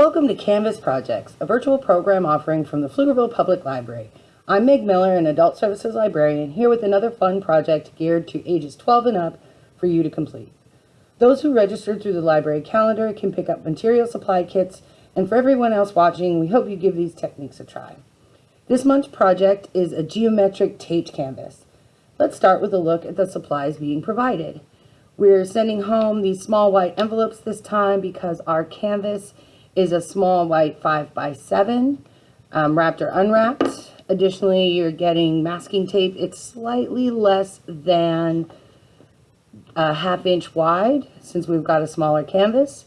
Welcome to Canvas Projects, a virtual program offering from the Pflugerville Public Library. I'm Meg Miller, an Adult Services Librarian, here with another fun project geared to ages 12 and up for you to complete. Those who registered through the library calendar can pick up material supply kits, and for everyone else watching, we hope you give these techniques a try. This month's project is a geometric taped canvas. Let's start with a look at the supplies being provided. We're sending home these small white envelopes this time because our canvas is a small white 5 by 7 um, wrapped or unwrapped. Additionally, you're getting masking tape. It's slightly less than a half inch wide since we've got a smaller canvas,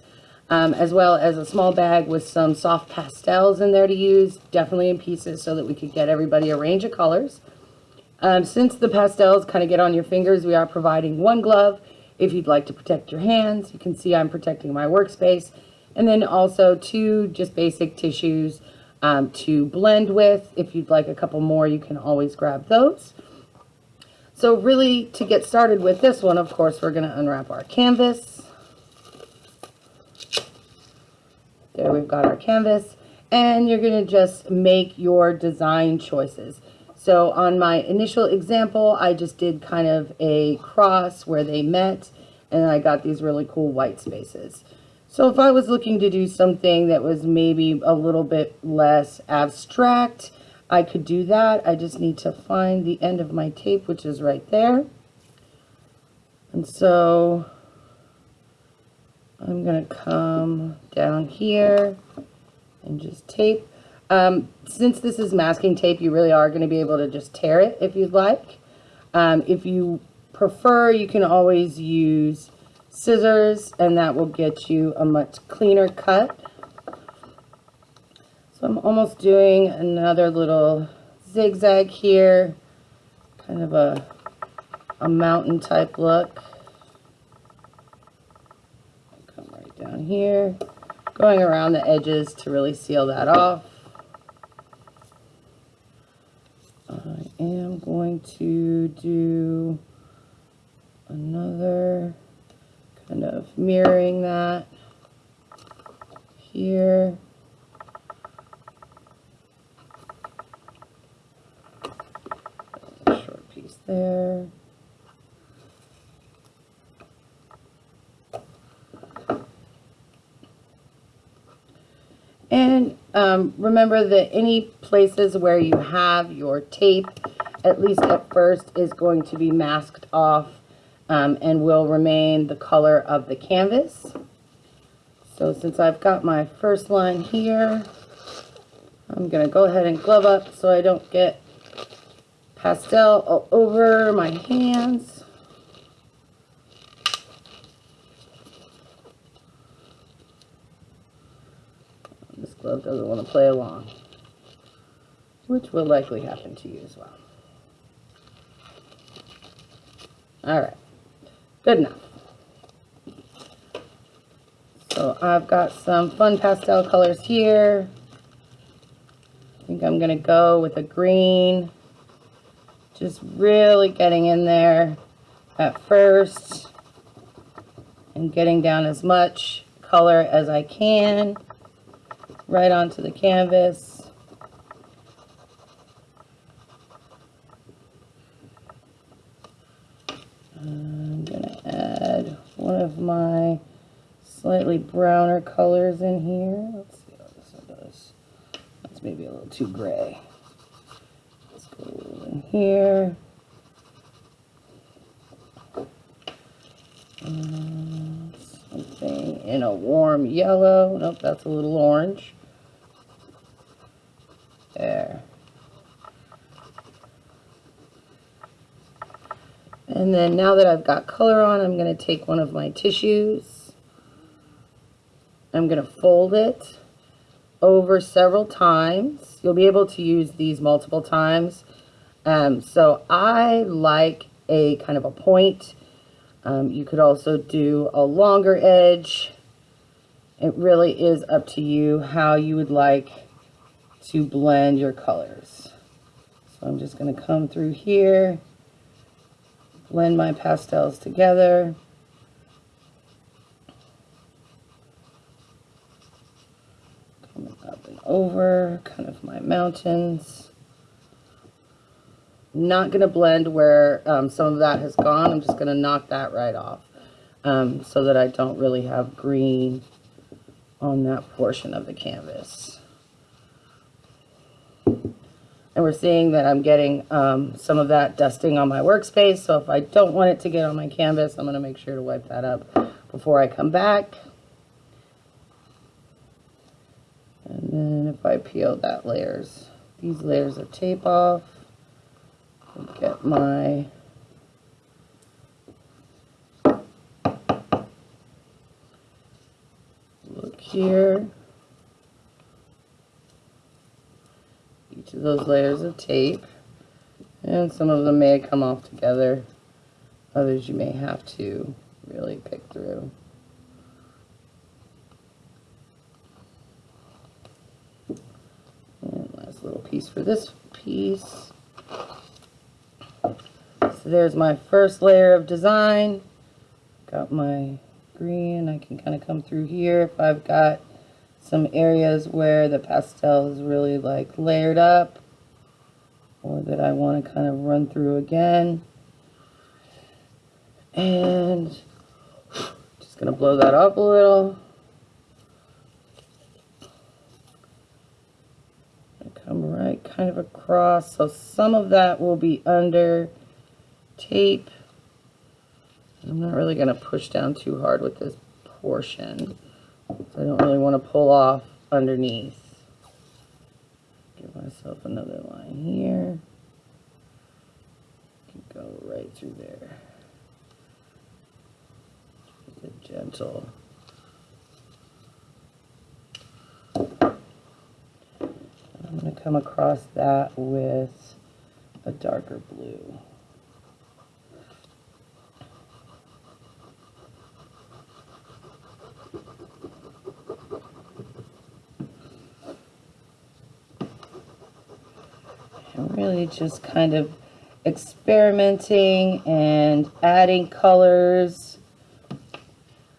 um, as well as a small bag with some soft pastels in there to use, definitely in pieces so that we could get everybody a range of colors. Um, since the pastels kind of get on your fingers, we are providing one glove if you'd like to protect your hands. You can see I'm protecting my workspace and then also two just basic tissues um, to blend with. If you'd like a couple more, you can always grab those. So really, to get started with this one, of course, we're going to unwrap our canvas. There we've got our canvas. And you're going to just make your design choices. So on my initial example, I just did kind of a cross where they met, and I got these really cool white spaces. So if I was looking to do something that was maybe a little bit less abstract, I could do that. I just need to find the end of my tape, which is right there. And so I'm going to come down here and just tape. Um, since this is masking tape, you really are going to be able to just tear it if you'd like. Um, if you prefer, you can always use scissors and that will get you a much cleaner cut. So I'm almost doing another little zigzag here, kind of a, a mountain type look. Come right down here, going around the edges to really seal that off. I am going to do another kind of mirroring that here. Short piece there. And um, remember that any places where you have your tape, at least at first, is going to be masked off um, and will remain the color of the canvas. So since I've got my first line here, I'm going to go ahead and glove up so I don't get pastel all over my hands. This glove doesn't want to play along, which will likely happen to you as well. All right. Good enough. So I've got some fun pastel colors here. I think I'm going to go with a green. Just really getting in there at first and getting down as much color as I can right onto the canvas. Of my slightly browner colors in here. Let's see how this one does. That's maybe a little too gray. Let's go in here. Uh, something in a warm yellow. Nope, that's a little orange. There. And then now that I've got color on, I'm going to take one of my tissues. I'm going to fold it over several times. You'll be able to use these multiple times. Um, so I like a kind of a point. Um, you could also do a longer edge. It really is up to you how you would like to blend your colors. So I'm just going to come through here blend my pastels together. Coming up and over kind of my mountains. Not going to blend where um, some of that has gone. I'm just going to knock that right off um, so that I don't really have green on that portion of the canvas. And we're seeing that I'm getting um, some of that dusting on my workspace. So if I don't want it to get on my canvas, I'm going to make sure to wipe that up before I come back. And then if I peel that layers, these layers of tape off, get my look here. Those layers of tape. And some of them may come off together. Others you may have to really pick through. And last little piece for this piece. So there's my first layer of design. Got my green. I can kind of come through here if I've got some areas where the pastel is really like layered up or that I want to kind of run through again. And just going to blow that up a little. come right kind of across. So some of that will be under tape. I'm not really going to push down too hard with this portion. So I don't really want to pull off underneath. Give myself another line here. Can Go right through there. It gentle. I'm going to come across that with a darker blue. And really just kind of experimenting and adding colors.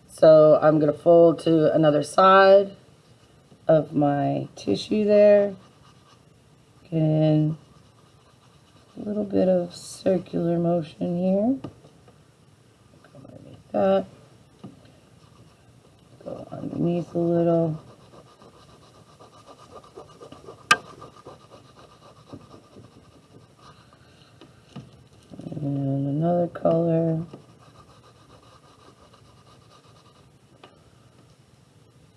So I'm going to fold to another side of my tissue there. Getting a little bit of circular motion here. Come underneath that. Go underneath a little. And another color.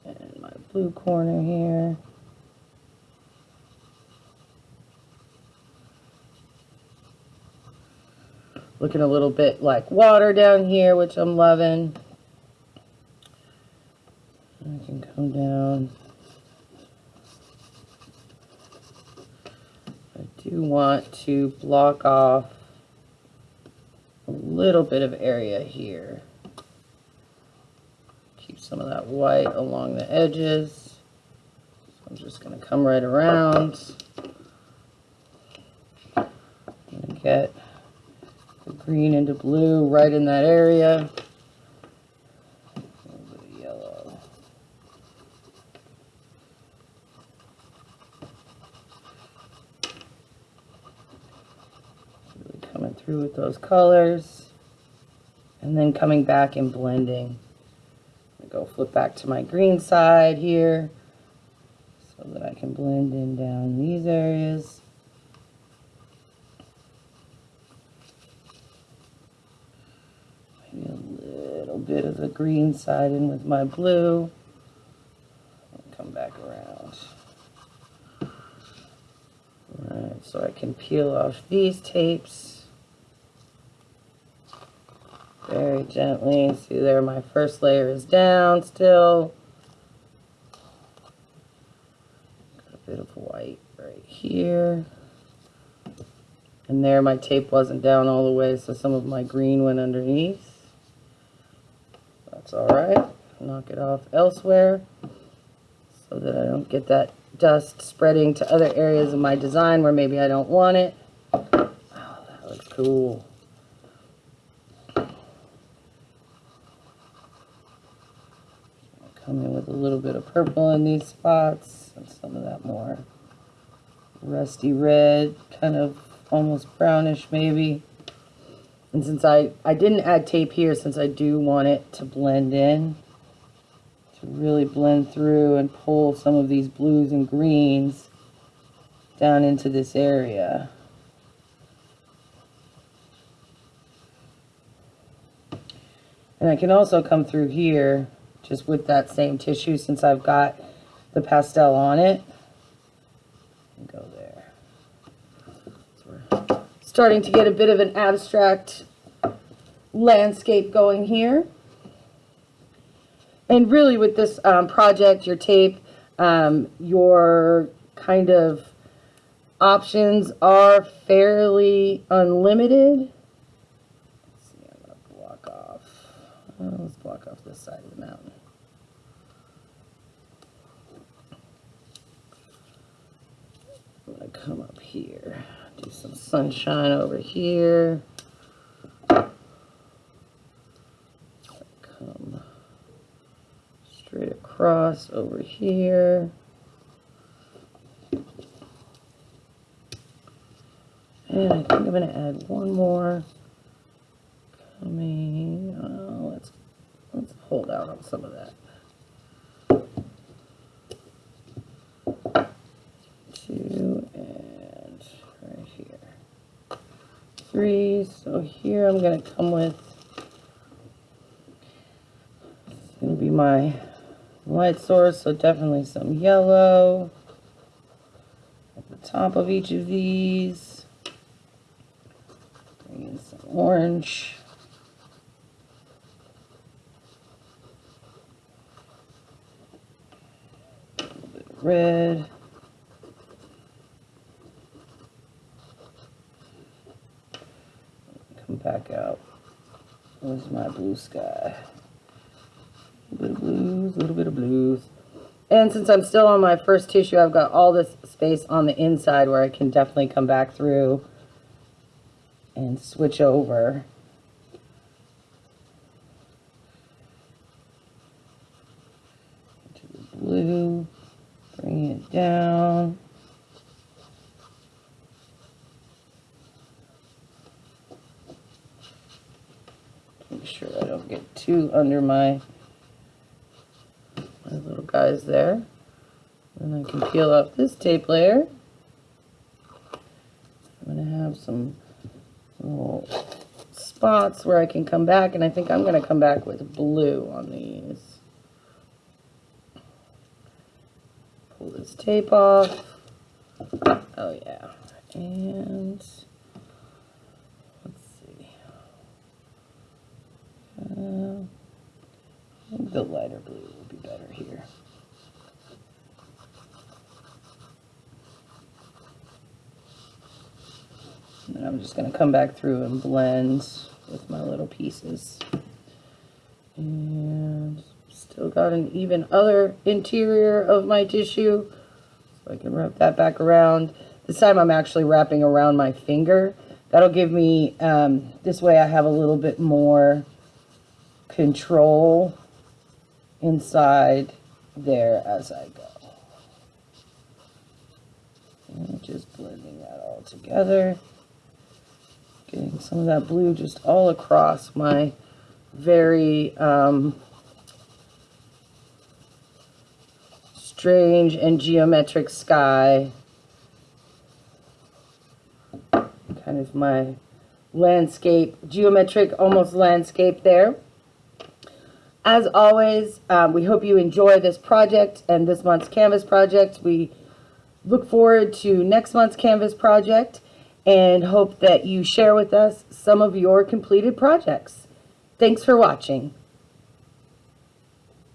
And my blue corner here. Looking a little bit like water down here, which I'm loving. I can come down. I do want to block off little bit of area here. Keep some of that white along the edges. So I'm just going to come right around. get the green into blue right in that area. Yellow. Really coming through with those colors. And then coming back and blending. go flip back to my green side here so that I can blend in down these areas. Maybe a little bit of the green side in with my blue. Come back around. Alright, so I can peel off these tapes very gently. See there, my first layer is down still. Got a bit of white right here. And there my tape wasn't down all the way, so some of my green went underneath. That's alright. Knock it off elsewhere so that I don't get that dust spreading to other areas of my design where maybe I don't want it. Oh, that looks cool. Come in with a little bit of purple in these spots and some of that more rusty red, kind of almost brownish maybe. And since I, I didn't add tape here, since I do want it to blend in, to really blend through and pull some of these blues and greens down into this area. And I can also come through here just with that same tissue since I've got the pastel on it. Go there. So starting to get a bit of an abstract landscape going here. And really with this um, project, your tape, um, your kind of options are fairly unlimited. Let's see, I'm to block off. Uh, let's block off this side of the mountain. Going to come up here, do some sunshine over here. Come straight across over here. And I think I'm going to add one more coming. Uh, let's let's hold out on some of that. Two and right here. Three. So here I'm going to come with. It's going to be my light source. So definitely some yellow at the top of each of these. Bring in some orange. Red. Back out. Where's my blue sky? A little bit of blues, a little bit of blues. And since I'm still on my first tissue, I've got all this space on the inside where I can definitely come back through and switch over. To the blue, bring it down. Make sure I don't get too under my, my little guys there. And I can peel off this tape layer. I'm going to have some little spots where I can come back, and I think I'm going to come back with blue on these. Pull this tape off. Oh, yeah. And let's see. Uh, the lighter blue would be better here. And I'm just going to come back through and blend with my little pieces. And still got an even other interior of my tissue. So I can wrap that back around. This time I'm actually wrapping around my finger. That'll give me, um, this way I have a little bit more control inside there as I go. And just blending that all together. Getting some of that blue just all across my very um, strange and geometric sky. Kind of my landscape, geometric, almost landscape there. As always, um, we hope you enjoy this project and this month's Canvas project. We look forward to next month's Canvas project and hope that you share with us some of your completed projects. Thanks for watching.